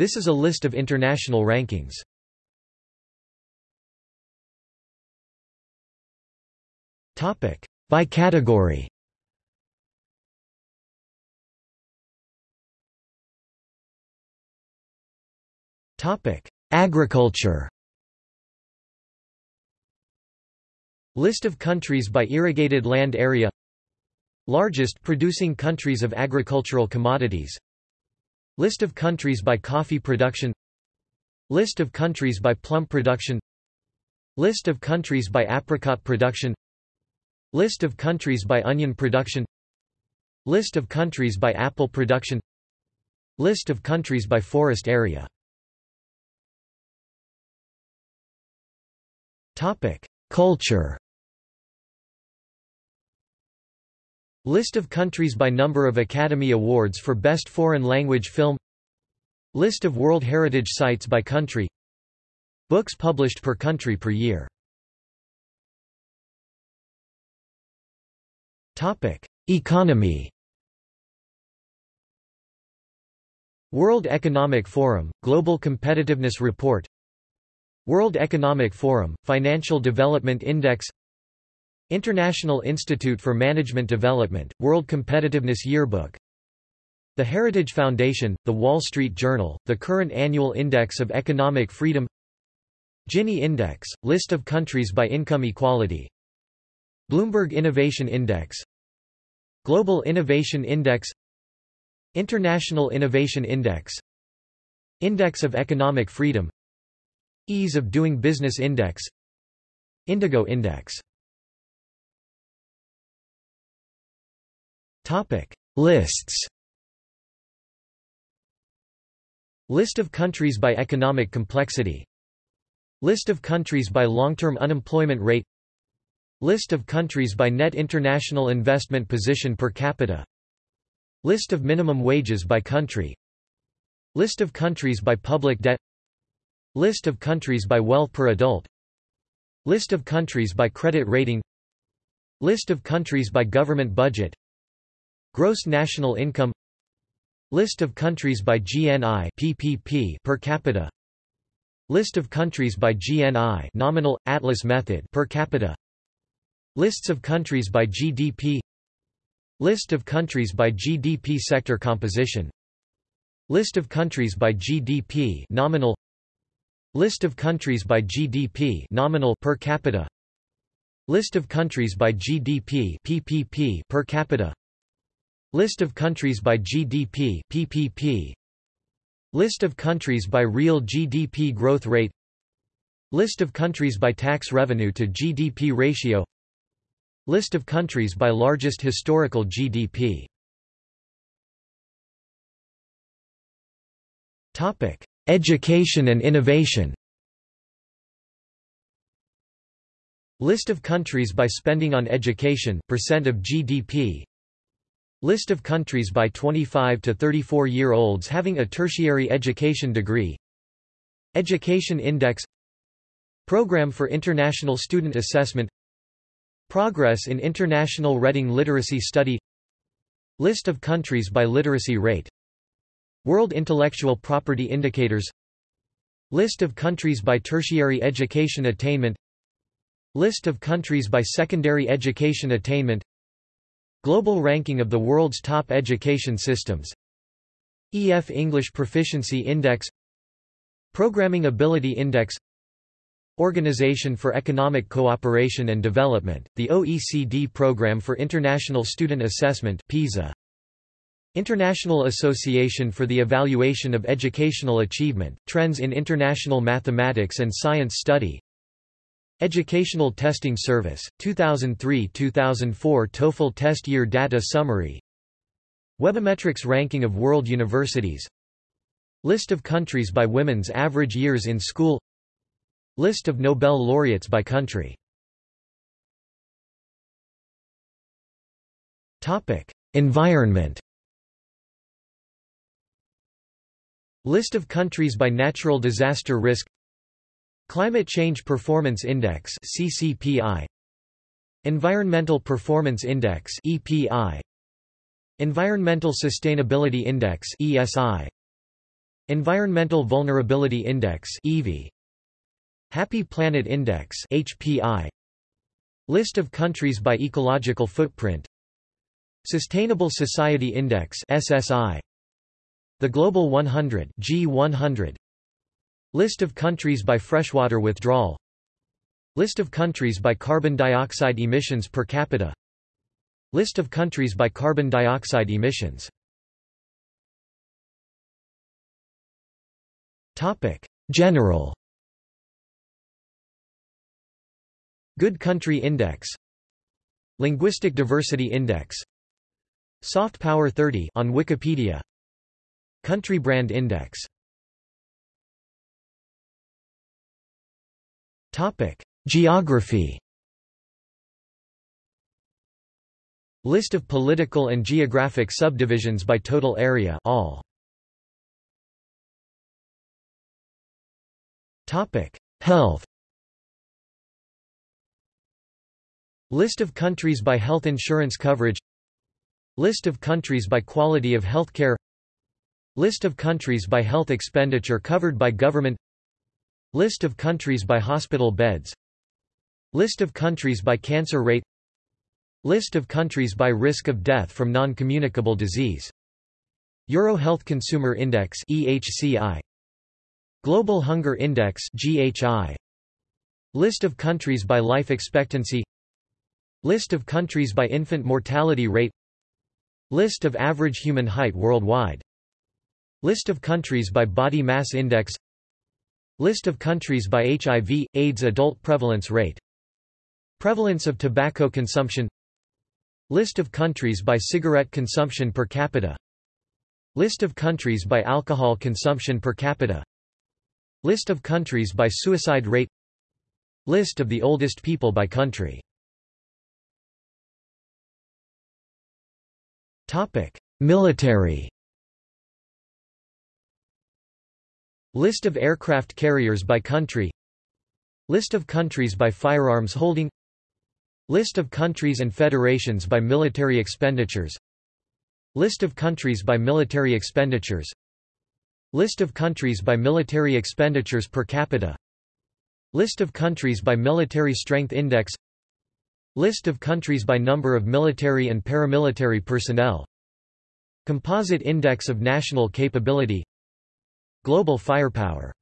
This is a list of international rankings. By category. Agriculture. List of countries by irrigated land area. Largest producing countries of agricultural commodities List of countries by coffee production. List of countries by plum production. List of countries by apricot production. List of countries by onion production. List of countries by apple production. List of countries by forest area. Culture List of countries by number of Academy Awards for Best Foreign Language Film. List of World Heritage Sites by country. Books published per country per year. Economy. World Economic Forum, Global Competitiveness Report. World Economic Forum, Financial Development Index International Institute for Management Development, World Competitiveness Yearbook. The Heritage Foundation, The Wall Street Journal, the current annual Index of Economic Freedom. Gini Index, list of countries by income equality. Bloomberg Innovation Index. Global Innovation Index. International Innovation Index. Index of Economic Freedom. Ease of Doing Business Index. Indigo Index Topic. Lists. List of countries by economic complexity. List of countries by long-term unemployment rate. List of countries by net international investment position per capita. List of minimum wages by country. List of countries by public debt. List of countries by wealth per adult. List of countries by credit rating. List of countries by government budget Gross national income List of countries by GNI PPP per capita. List of countries by GNI nominal atlas method per capita. Lists of countries by GDP List of countries by GDP sector composition. List of countries by GDP nominal List of countries by GDP nominal per capita. List of countries by GDP PPP per capita List of countries by GDP PPP List of countries by real GDP growth rate. List of countries by tax revenue to GDP ratio. List of countries by largest historical GDP Topic Education and innovation. List of countries by spending on education, percent of GDP List of countries by 25 to 34 year olds having a tertiary education degree. Education Index. Program for International Student Assessment. Progress in International Reading Literacy Study. List of countries by literacy rate. World Intellectual Property Indicators. List of countries by tertiary education attainment. List of countries by secondary education attainment Global ranking of the world's top education systems. EF English Proficiency Index. Programming Ability Index. Organization for Economic Cooperation and Development, the OECD Programme for International Student Assessment PISA. International Association for the Evaluation of Educational Achievement, Trends in International Mathematics and Science Study Educational Testing Service, 2003–2004 TOEFL Test Year Data Summary. Webometrics Ranking of World Universities. List of countries by women's average years in school. List of Nobel laureates by country. Topic. Environment. List of countries by natural disaster risk Climate Change Performance Index CCPI Environmental Performance Index EPI Environmental Sustainability Index ESI Environmental Vulnerability Index EVI Happy Planet Index HPI List of countries by ecological footprint. Sustainable Society Index SSI The Global 100 G100 List of countries by freshwater withdrawal. List of countries by carbon dioxide emissions per capita. List of countries by carbon dioxide emissions. General. Good Country Index. Linguistic Diversity Index. Soft Power 30 on Wikipedia. Country Brand Index Topic. Geography. List of political and geographic subdivisions by total area all. Topic. Health. List of countries by health insurance coverage. List of countries by quality of healthcare. List of countries by health expenditure covered by government List of countries by hospital beds. List of countries by cancer rate. List of countries by risk of death from non-communicable disease. Euro Health Consumer Index EHCI Global Hunger Index GHI List of countries by life expectancy. List of countries by infant mortality rate. List of average human height worldwide. List of countries by body mass index List of countries by HIV, AIDS adult prevalence rate. Prevalence of tobacco consumption. List of countries by cigarette consumption per capita. List of countries by alcohol consumption per capita. List of countries by suicide rate. List of the oldest people by country. Military List of aircraft carriers by country. List of countries by firearms holding. List of countries and federations by military expenditures. List of countries by military expenditures. List of countries by military expenditures per capita. List of countries by military strength index. List of countries by number of military and paramilitary personnel. Composite Index of National Capability Global Firepower.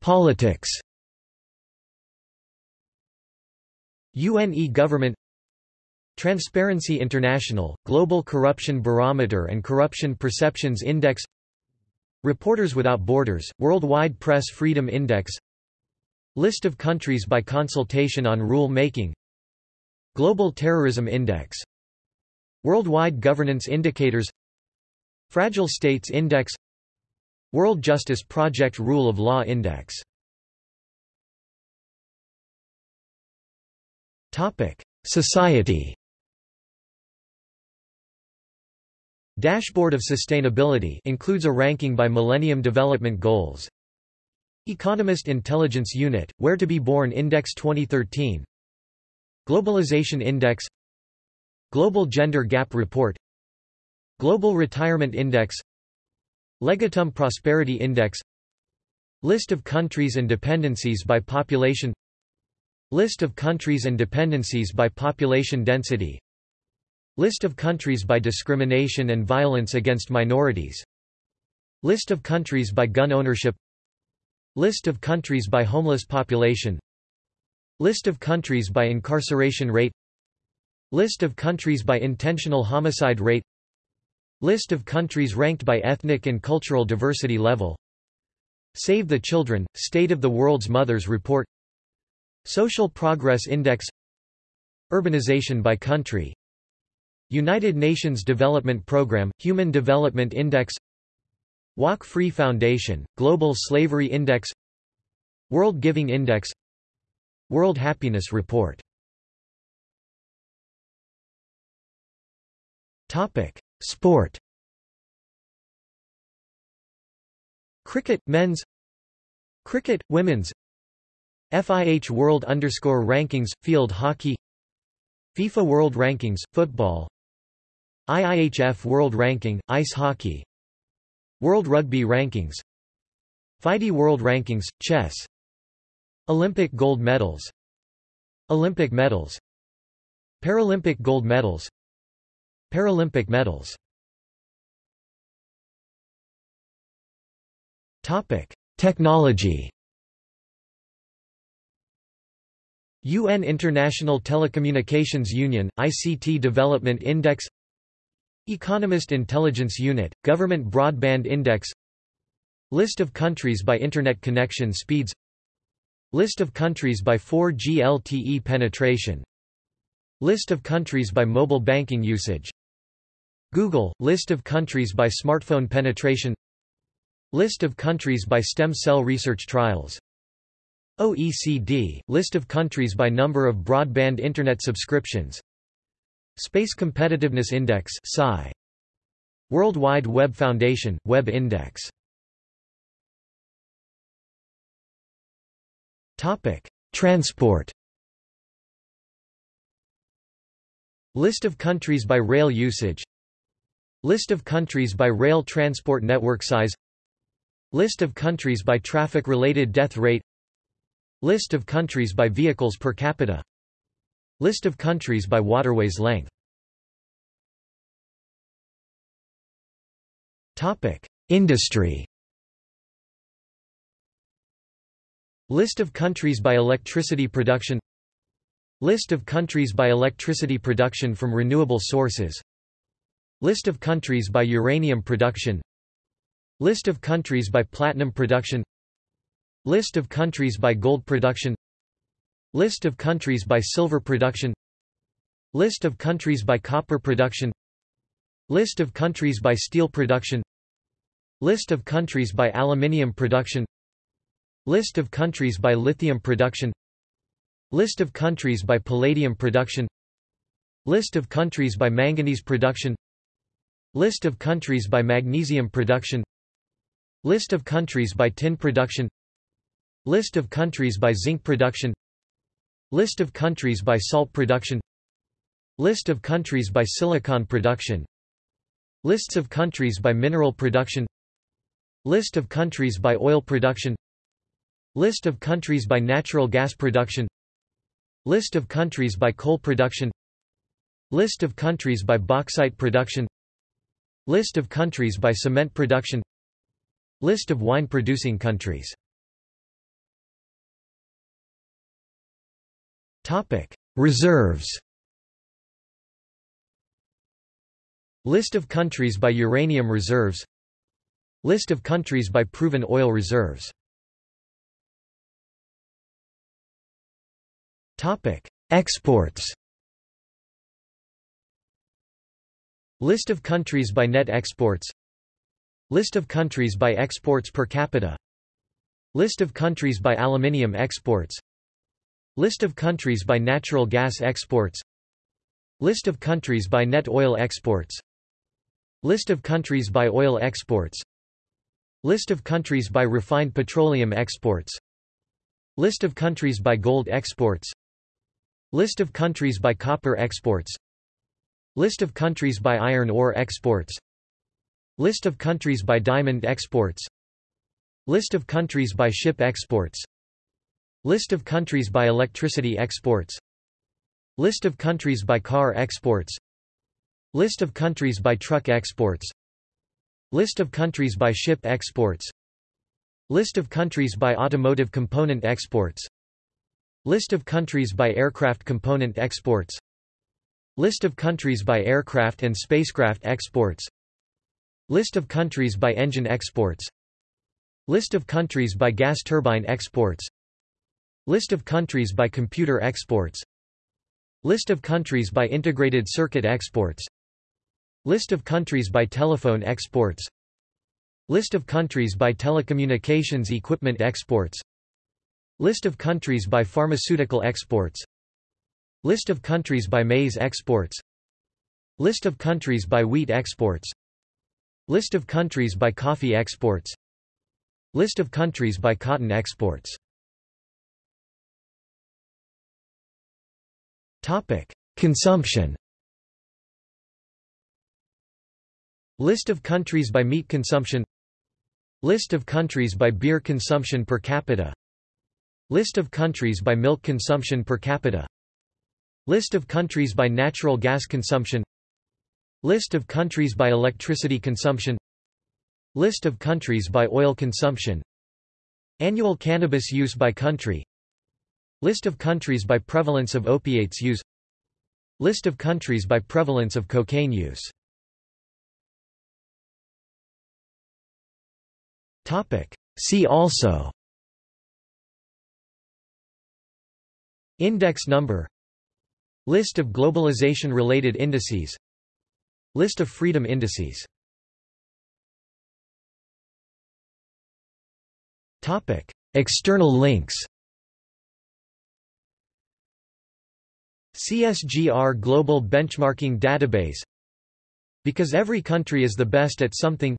Politics. UNE Government. Transparency International, Global Corruption Barometer and Corruption Perceptions Index. Reporters Without Borders, Worldwide Press Freedom Index. List of countries by consultation on rule making Global Terrorism Index Worldwide Governance Indicators Fragile States Index World Justice Project Rule of Law Index. Society. Dashboard of Sustainability includes a ranking by Millennium Development Goals. Economist Intelligence Unit, Where to be Born Index 2013 Globalization Index Global Gender Gap Report Global Retirement Index Legatum Prosperity Index List of countries and dependencies by population List of countries and dependencies by population density List of countries by discrimination and violence against minorities List of countries by gun ownership List of countries by homeless population List of countries by incarceration rate List of countries by intentional homicide rate. List of countries ranked by ethnic and cultural diversity level. Save the Children, State of the World's Mothers Report. Social Progress Index. Urbanization by country. United Nations Development Programme, Human Development Index. Walk Free Foundation, Global Slavery Index. World Giving Index. World Happiness Report Sport. Cricket, men's. Cricket, women's. FIH World underscore rankings, field hockey. FIFA World Rankings, football. IIHF World Ranking, Ice Hockey. World Rugby Rankings. FIDE World Rankings, Chess. Olympic Gold Medals. Olympic Medals. Paralympic Gold Medals Paralympic Medals. Technology. UN International Telecommunications Union ICT Development Index. Economist Intelligence Unit Government Broadband Index. List of countries by internet connection speeds. List of countries by 4G LTE penetration List of countries by mobile banking usage. Google List of countries by smartphone penetration. List of countries by stem cell research trials. OECD – List of countries by number of broadband Internet subscriptions. Space Competitiveness Index SCI. World Wide Web Foundation – Web Index. Transport List of countries by rail usage. List of countries by rail transport network size. List of countries by traffic-related death rate. List of countries by vehicles per capita. List of countries by waterways length. Industry. List of countries by electricity production List of countries by electricity production from renewable sources. List of countries by uranium production. List of countries by platinum production. List of countries by gold production. List of countries by silver production. List of countries by copper production. List of countries by steel production. List of countries by aluminium production. List of countries by lithium production List of countries by palladium production List of countries by manganese production List of countries by magnesium production List of countries by tin production List of countries by zinc production List of countries by salt production List of countries by silicon production Lists of countries by mineral production List of countries by oil production List of countries by natural gas production List of countries by coal production. List of countries by bauxite production. List of countries by cement production. List of wine-producing countries. Reserves. List of countries by uranium reserves. List of countries by proven oil reserves Exports. List of countries by net exports. List of countries by exports per capita. List of countries by aluminium exports. List of countries by natural gas exports. List of countries by net oil exports. List of countries by oil exports. List of countries by refined petroleum exports. List of countries by gold exports List of countries by copper exports. List of countries by iron ore exports. List of countries by diamond exports. List of countries by ship exports. List of countries by electricity exports. List of countries by car exports. List of countries by truck exports. List of countries by ship exports. List of countries by automotive component exports List of countries by aircraft component exports. List of countries by aircraft and spacecraft exports. List of countries by engine exports. List of countries by gas turbine exports. List of countries by computer exports. List of countries by integrated circuit exports. List of countries by telephone exports. List of countries by telecommunications equipment exports List of countries by pharmaceutical exports. List of countries by maize exports. List of countries by wheat exports. List of countries by coffee exports. List of countries by cotton exports. Consumption. List of countries by meat consumption. List of countries by beer consumption per capita List of countries by milk consumption per capita. List of countries by natural gas consumption. List of countries by electricity consumption. List of countries by oil consumption. Annual cannabis use by country. List of countries by prevalence of opiates use. List of countries by prevalence of cocaine use. See also Index number. List of globalization-related indices. List of freedom indices. External links. CSGR Global Benchmarking Database. Because every country is the best at something.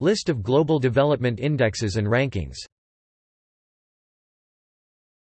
List of global development indexes and rankings